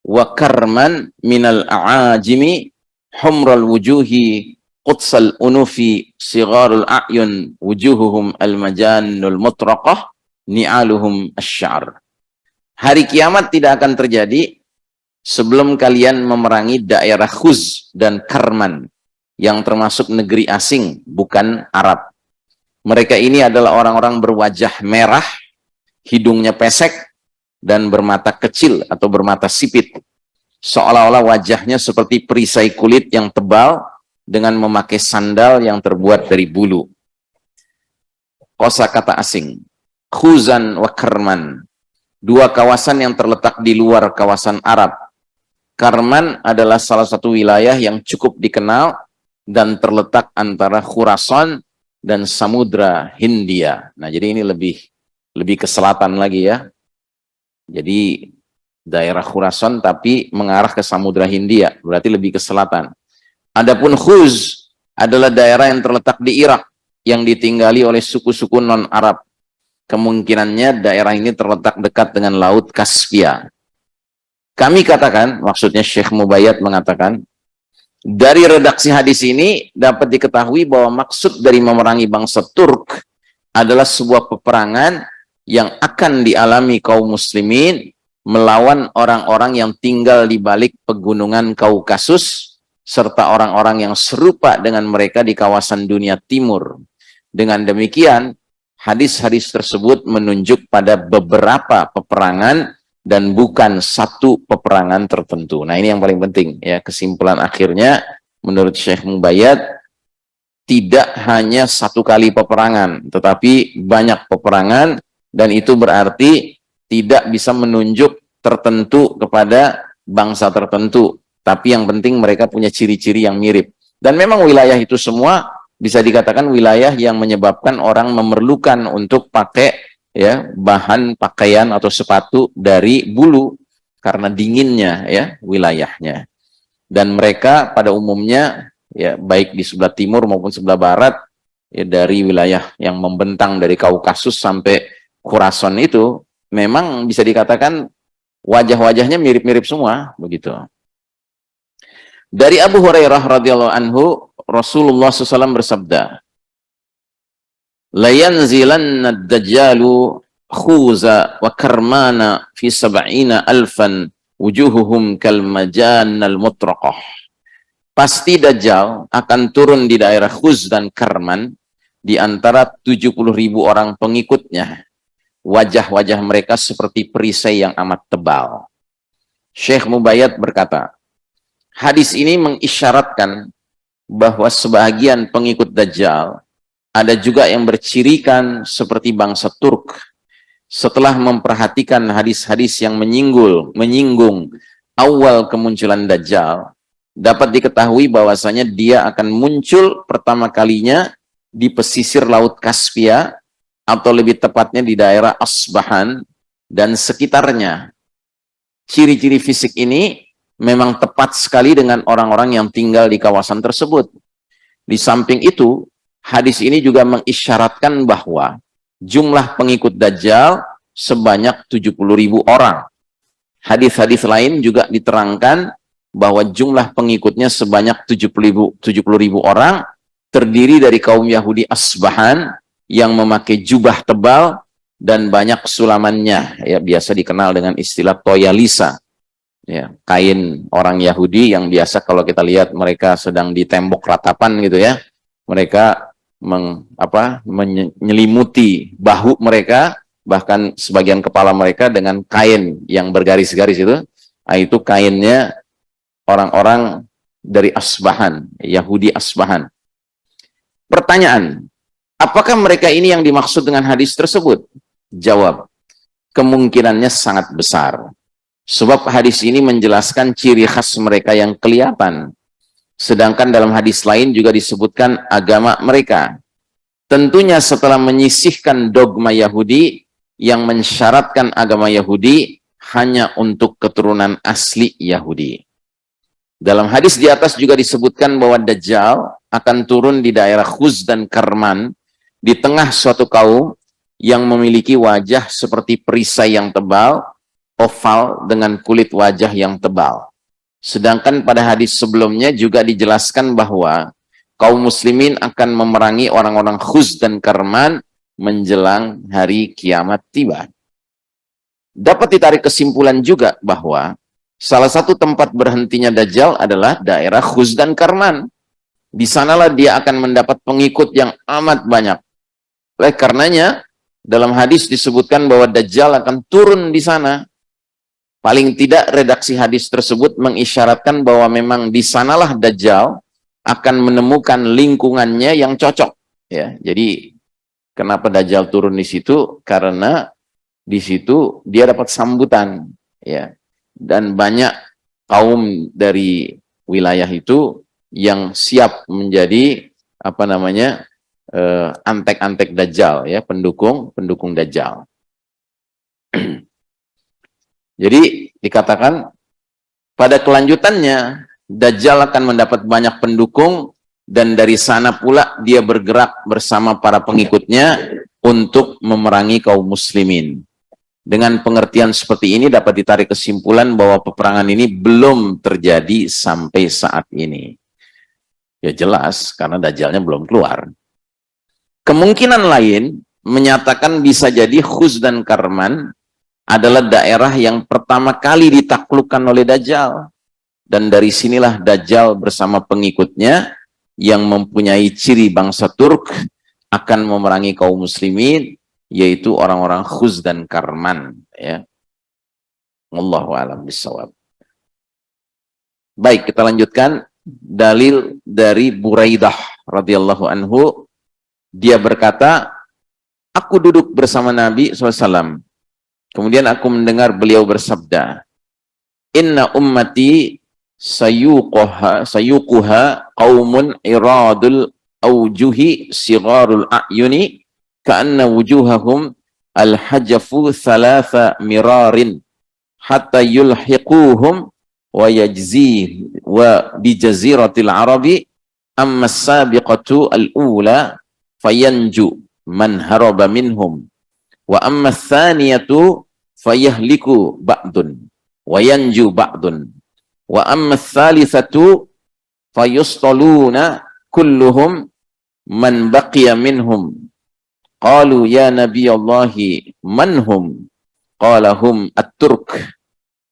wa karman minal a'ajimi humral wujuhi qutsal unufi sigharul a'yun wujuhuhum al-majannul mutraqah ni'aluhum asy'ar. Hari kiamat tidak akan terjadi sebelum kalian memerangi daerah Khuz dan Karman yang termasuk negeri asing, bukan Arab. Mereka ini adalah orang-orang berwajah merah, hidungnya pesek, dan bermata kecil atau bermata sipit. Seolah-olah wajahnya seperti perisai kulit yang tebal dengan memakai sandal yang terbuat dari bulu. Kosa kata asing. Khuzan wa Karman. Dua kawasan yang terletak di luar kawasan Arab. Karman adalah salah satu wilayah yang cukup dikenal dan terletak antara Khurasan dan Samudra Hindia. Nah, jadi ini lebih lebih ke selatan lagi ya. Jadi daerah Khurasan tapi mengarah ke Samudra Hindia, berarti lebih ke selatan. Adapun Khuz adalah daerah yang terletak di Irak yang ditinggali oleh suku-suku non-Arab kemungkinannya daerah ini terletak dekat dengan Laut Kaspia. Kami katakan, maksudnya Syekh Mubayyad mengatakan, dari redaksi hadis ini dapat diketahui bahwa maksud dari memerangi bangsa Turk adalah sebuah peperangan yang akan dialami kaum muslimin melawan orang-orang yang tinggal di balik pegunungan Kaukasus serta orang-orang yang serupa dengan mereka di kawasan dunia timur. Dengan demikian, hadis-hadis tersebut menunjuk pada beberapa peperangan dan bukan satu peperangan tertentu. Nah ini yang paling penting ya kesimpulan akhirnya menurut Syekh Mubayyad tidak hanya satu kali peperangan, tetapi banyak peperangan, dan itu berarti tidak bisa menunjuk tertentu kepada bangsa tertentu. Tapi yang penting mereka punya ciri-ciri yang mirip. Dan memang wilayah itu semua bisa dikatakan wilayah yang menyebabkan orang memerlukan untuk pakai ya bahan pakaian atau sepatu dari bulu karena dinginnya ya wilayahnya. Dan mereka pada umumnya ya baik di sebelah timur maupun sebelah barat ya dari wilayah yang membentang dari Kaukasus sampai Khurasan itu memang bisa dikatakan wajah-wajahnya mirip-mirip semua begitu. Dari Abu Hurairah radhiyallahu anhu Rasulullah SAW bersabda, "La yanzilanna ad-dajjalu khuza wa karmana fi sab'ina alfan wujuhuhum kal al mutraqah." pasti Dajjal akan turun di daerah Khuz dan Karman di antara 70 ribu orang pengikutnya. Wajah-wajah mereka seperti perisai yang amat tebal. Syekh Mubayyad berkata, hadis ini mengisyaratkan bahwa sebagian pengikut Dajjal ada juga yang bercirikan seperti bangsa Turk. Setelah memperhatikan hadis-hadis yang menyinggul, menyinggung awal kemunculan Dajjal, dapat diketahui bahwasanya dia akan muncul pertama kalinya di pesisir Laut Kaspia atau lebih tepatnya di daerah Asbahan dan sekitarnya. Ciri-ciri fisik ini memang tepat sekali dengan orang-orang yang tinggal di kawasan tersebut. Di samping itu, hadis ini juga mengisyaratkan bahwa jumlah pengikut Dajjal sebanyak 70 ribu orang. Hadis-hadis lain juga diterangkan bahwa jumlah pengikutnya sebanyak 70 ribu, 70 ribu orang terdiri dari kaum Yahudi Asbahan yang memakai jubah tebal dan banyak sulamannya. Ya biasa dikenal dengan istilah toyalisa ya kain orang Yahudi yang biasa kalau kita lihat mereka sedang di tembok ratapan gitu ya. Mereka meng, apa menyelimuti bahu mereka bahkan sebagian kepala mereka dengan kain yang bergaris-garis itu. Nah, itu kainnya orang-orang dari Asbahan, Yahudi Asbahan. Pertanyaan, apakah mereka ini yang dimaksud dengan hadis tersebut? Jawab, kemungkinannya sangat besar. Sebab hadis ini menjelaskan ciri khas mereka yang kelihatan. Sedangkan dalam hadis lain juga disebutkan agama mereka. Tentunya setelah menyisihkan dogma Yahudi yang mensyaratkan agama Yahudi hanya untuk keturunan asli Yahudi. Dalam hadis di atas juga disebutkan bahwa Dajjal akan turun di daerah Khuz dan Karman di tengah suatu kaum yang memiliki wajah seperti perisai yang tebal, oval dengan kulit wajah yang tebal. Sedangkan pada hadis sebelumnya juga dijelaskan bahwa kaum muslimin akan memerangi orang-orang Khuz dan Karman menjelang hari kiamat tiba. Dapat ditarik kesimpulan juga bahwa Salah satu tempat berhentinya Dajjal adalah daerah Khuz dan Karman. Di sanalah dia akan mendapat pengikut yang amat banyak. Oleh karenanya, dalam hadis disebutkan bahwa Dajjal akan turun di sana. Paling tidak redaksi hadis tersebut mengisyaratkan bahwa memang di sanalah Dajjal akan menemukan lingkungannya yang cocok. Ya, jadi kenapa Dajjal turun di situ? Karena di situ dia dapat sambutan. Ya, dan banyak kaum dari wilayah itu yang siap menjadi apa namanya eh, antek-antek dajjal ya pendukung pendukung dajjal jadi dikatakan pada kelanjutannya dajjal akan mendapat banyak pendukung dan dari sana pula dia bergerak bersama para pengikutnya untuk memerangi kaum muslimin dengan pengertian seperti ini dapat ditarik kesimpulan bahwa peperangan ini belum terjadi sampai saat ini. Ya jelas, karena Dajjalnya belum keluar. Kemungkinan lain menyatakan bisa jadi Khuz dan Karman adalah daerah yang pertama kali ditaklukkan oleh Dajjal. Dan dari sinilah Dajjal bersama pengikutnya yang mempunyai ciri bangsa Turk akan memerangi kaum muslimin yaitu orang-orang khuz dan karman ya. Allahu alam bisawab baik kita lanjutkan dalil dari Buraidah radhiyallahu anhu dia berkata aku duduk bersama Nabi SAW kemudian aku mendengar beliau bersabda inna ummati sayuquha sayuquha qaumun iradul aujuhi sigarul a'yuni ka'anna wujuhahum al-hajafu thalatha mirarin hatta yulhiquhum wa yajzi wa bi jaziratil arabi. Amma sabiqatu al-ula fayanju man haraba minhum wa amma thaniyatu fayahliku ba'dun wa yanju ba'dun wa amma thalithatu fayustaluna kulluhum man baqiya minhum Qalu ya Nabi Allahi man hum? Qala hum at-Turk.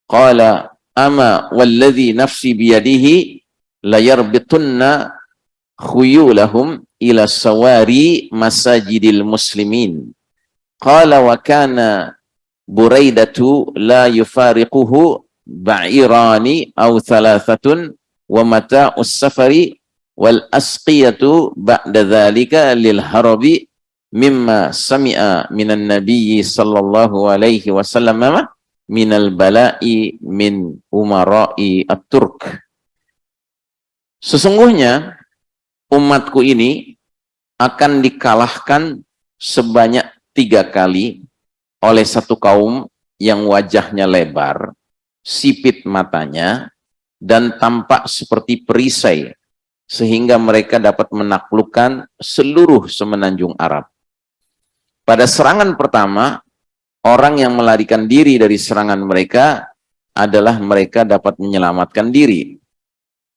Qala ama walladhi nafsi biyadihi la yarbitunna khuyulahum ila sawari masajidil muslimin. Qala wa kana Buraidatu la yufariquhu ba'irani aw thalathatun wa mata'us safari wal asqiyatu ba'da dhalika lil harabi mimma sami'a minan nabiyyi sallallahu alaihi wasallam minal bala'i min umara'i at-turk. Sesungguhnya umatku ini akan dikalahkan sebanyak tiga kali oleh satu kaum yang wajahnya lebar, sipit matanya, dan tampak seperti perisai, sehingga mereka dapat menaklukkan seluruh semenanjung Arab. Pada serangan pertama, orang yang melarikan diri dari serangan mereka adalah mereka dapat menyelamatkan diri.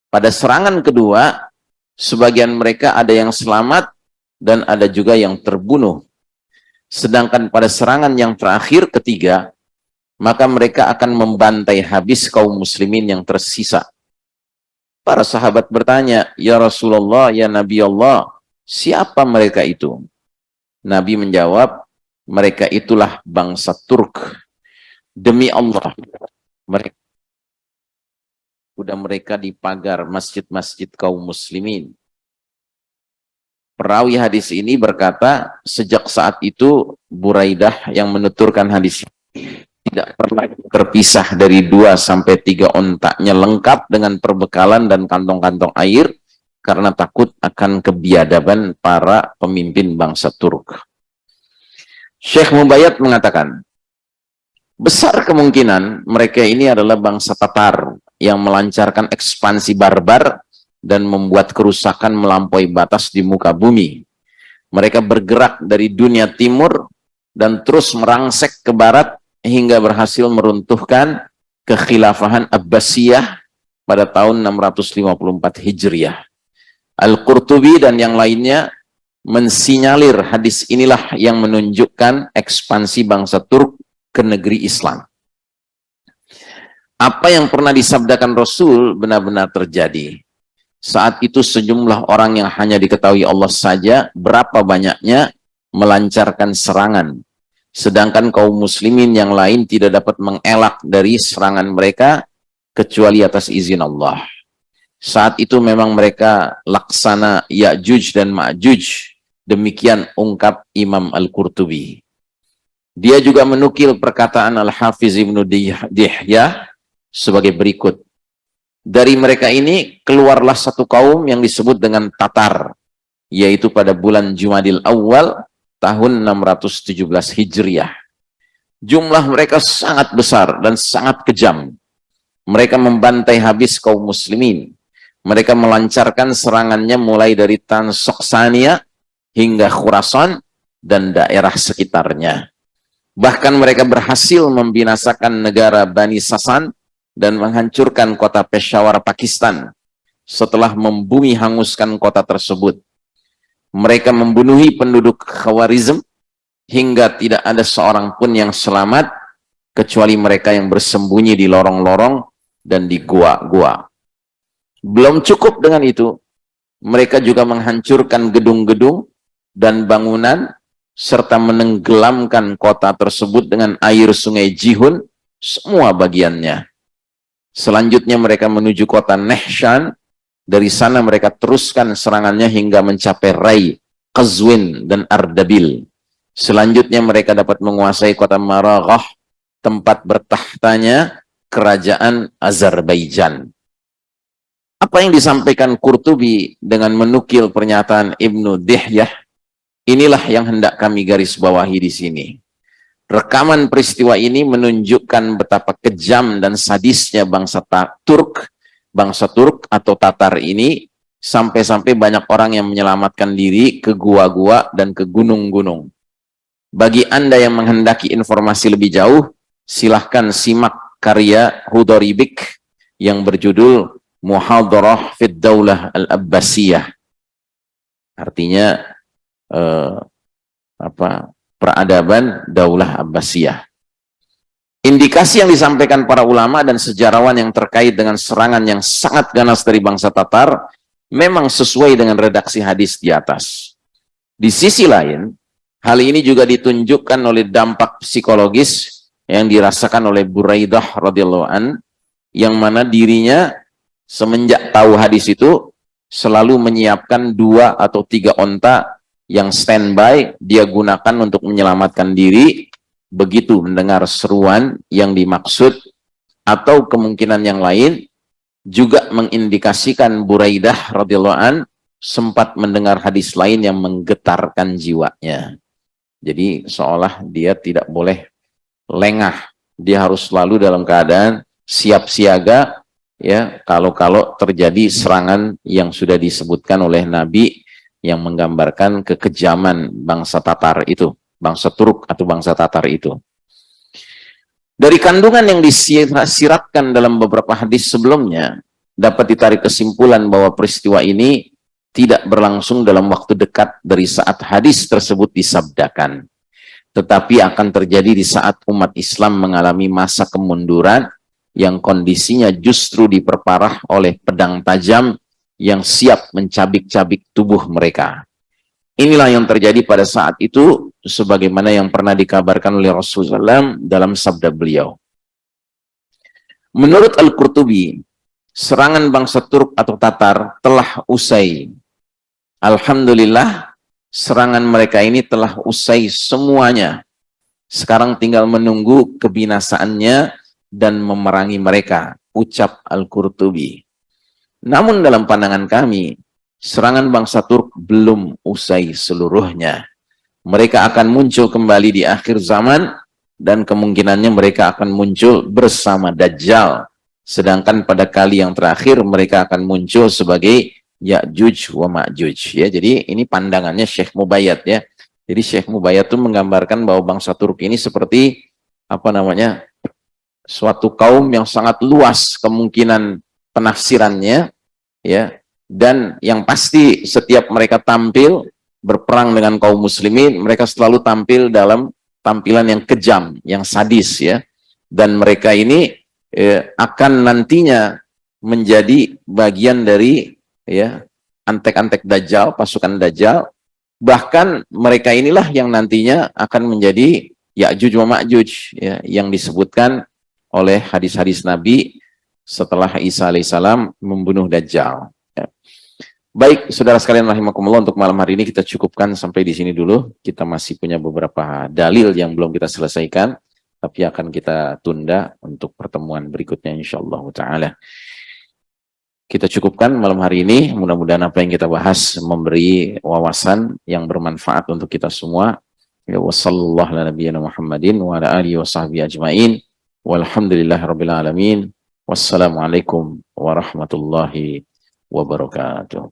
Pada serangan kedua, sebagian mereka ada yang selamat dan ada juga yang terbunuh. Sedangkan pada serangan yang terakhir ketiga, maka mereka akan membantai habis kaum muslimin yang tersisa. Para sahabat bertanya, Ya Rasulullah, Ya Nabi Allah, siapa mereka itu? Nabi menjawab, mereka itulah bangsa Turk. Demi Allah, mereka sudah mereka di pagar masjid-masjid kaum muslimin. Perawi hadis ini berkata, sejak saat itu Buraidah yang menuturkan hadis ini tidak pernah terpisah dari dua sampai tiga ontaknya lengkap dengan perbekalan dan kantong-kantong air karena takut akan kebiadaban para pemimpin bangsa Turk. Syekh Mubayyad mengatakan, besar kemungkinan mereka ini adalah bangsa Tatar yang melancarkan ekspansi barbar dan membuat kerusakan melampaui batas di muka bumi. Mereka bergerak dari dunia timur dan terus merangsek ke barat hingga berhasil meruntuhkan kekhilafahan Abbasiyah pada tahun 654 Hijriah. Al-Qurtubi dan yang lainnya mensinyalir hadis inilah yang menunjukkan ekspansi bangsa Turk ke negeri Islam. Apa yang pernah disabdakan Rasul benar-benar terjadi. Saat itu sejumlah orang yang hanya diketahui Allah saja berapa banyaknya melancarkan serangan. Sedangkan kaum muslimin yang lain tidak dapat mengelak dari serangan mereka kecuali atas izin Allah. Saat itu memang mereka laksana Ya'juj dan Ma'juj. Demikian ungkap Imam Al-Qurtubi. Dia juga menukil perkataan Al-Hafiz Ibn Dihya sebagai berikut. Dari mereka ini keluarlah satu kaum yang disebut dengan Tatar, yaitu pada bulan Jumadil Awal tahun 617 Hijriah. Jumlah mereka sangat besar dan sangat kejam. Mereka membantai habis kaum muslimin mereka melancarkan serangannya mulai dari Tan Soksania hingga Khurasan dan daerah sekitarnya. Bahkan mereka berhasil membinasakan negara Bani Sasan dan menghancurkan kota Peshawar, Pakistan setelah membumi hanguskan kota tersebut. Mereka membunuhi penduduk Khawarizm hingga tidak ada seorang pun yang selamat kecuali mereka yang bersembunyi di lorong-lorong dan di gua-gua. Belum cukup dengan itu, mereka juga menghancurkan gedung-gedung dan bangunan serta menenggelamkan kota tersebut dengan air sungai Jihun, semua bagiannya. Selanjutnya mereka menuju kota Nehshan Dari sana mereka teruskan serangannya hingga mencapai Rai, Qazwin, dan Ardabil. Selanjutnya mereka dapat menguasai kota Maraghah, tempat bertahtanya kerajaan Azerbaijan. Apa yang disampaikan Qurtubi dengan menukil pernyataan Ibnu Dihyah, inilah yang hendak kami garis bawahi di sini. Rekaman peristiwa ini menunjukkan betapa kejam dan sadisnya bangsa Turk, bangsa Turk atau Tatar ini, sampai-sampai banyak orang yang menyelamatkan diri ke gua-gua dan ke gunung-gunung. Bagi Anda yang menghendaki informasi lebih jauh, silahkan simak karya Hudoribik yang berjudul muhadarah fid daulah al-abbasiyah artinya eh, apa peradaban daulah abbasiyah. Indikasi yang disampaikan para ulama dan sejarawan yang terkait dengan serangan yang sangat ganas dari bangsa Tatar memang sesuai dengan redaksi hadis di atas. Di sisi lain hal ini juga ditunjukkan oleh dampak psikologis yang dirasakan oleh Buraidah radhiyallahu an yang mana dirinya semenjak tahu hadis itu selalu menyiapkan dua atau tiga onta yang standby dia gunakan untuk menyelamatkan diri begitu mendengar seruan yang dimaksud atau kemungkinan yang lain juga mengindikasikan Buraidah radhiyallahu an sempat mendengar hadis lain yang menggetarkan jiwanya. Jadi seolah dia tidak boleh lengah, dia harus selalu dalam keadaan siap siaga ya kalau-kalau terjadi serangan yang sudah disebutkan oleh Nabi yang menggambarkan kekejaman bangsa Tatar itu, bangsa Turk atau bangsa Tatar itu. Dari kandungan yang disiratkan dalam beberapa hadis sebelumnya, dapat ditarik kesimpulan bahwa peristiwa ini tidak berlangsung dalam waktu dekat dari saat hadis tersebut disabdakan. Tetapi akan terjadi di saat umat Islam mengalami masa kemunduran yang kondisinya justru diperparah oleh pedang tajam yang siap mencabik-cabik tubuh mereka. Inilah yang terjadi pada saat itu, sebagaimana yang pernah dikabarkan oleh Rasulullah dalam sabda beliau. Menurut Al-Qurtubi, serangan bangsa Turk atau Tatar telah usai. Alhamdulillah, serangan mereka ini telah usai semuanya. Sekarang tinggal menunggu kebinasaannya dan memerangi mereka, ucap Al-Qurtubi. Namun dalam pandangan kami, serangan bangsa Turk belum usai seluruhnya. Mereka akan muncul kembali di akhir zaman, dan kemungkinannya mereka akan muncul bersama Dajjal. Sedangkan pada kali yang terakhir, mereka akan muncul sebagai Ya'juj wa Ma'juj. Ya, jadi ini pandangannya Syekh Mubayyad ya. Jadi Syekh Mubayyad itu menggambarkan bahwa bangsa Turk ini seperti apa namanya suatu kaum yang sangat luas kemungkinan penafsirannya ya. Dan yang pasti setiap mereka tampil berperang dengan kaum muslimin mereka selalu tampil dalam tampilan yang kejam yang sadis ya. Dan mereka ini eh, akan nantinya menjadi bagian dari ya antek-antek dajjal pasukan dajjal. Bahkan mereka inilah yang nantinya akan menjadi Ya'juj wa Ma'juj ya yang disebutkan oleh hadis-hadis Nabi setelah Isa alaihissalam membunuh Dajjal. Ya. Baik, saudara sekalian rahimakumullah untuk malam hari ini kita cukupkan sampai di sini dulu. Kita masih punya beberapa dalil yang belum kita selesaikan, tapi akan kita tunda untuk pertemuan berikutnya insyaallah taala. Kita cukupkan malam hari ini, mudah-mudahan apa yang kita bahas memberi wawasan yang bermanfaat untuk kita semua. Ya wasallallahu ala nabiyina Muhammadin wa ala alihi wa sahbihi ajmain. Walhamdulillah Rabbil Alamin. Wassalamualaikum warahmatullahi wabarakatuh.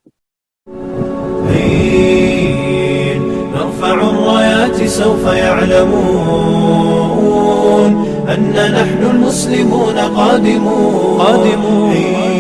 نرفع الرايات سوف يعلمون أن نحن المسلمون قادمون. قادمون.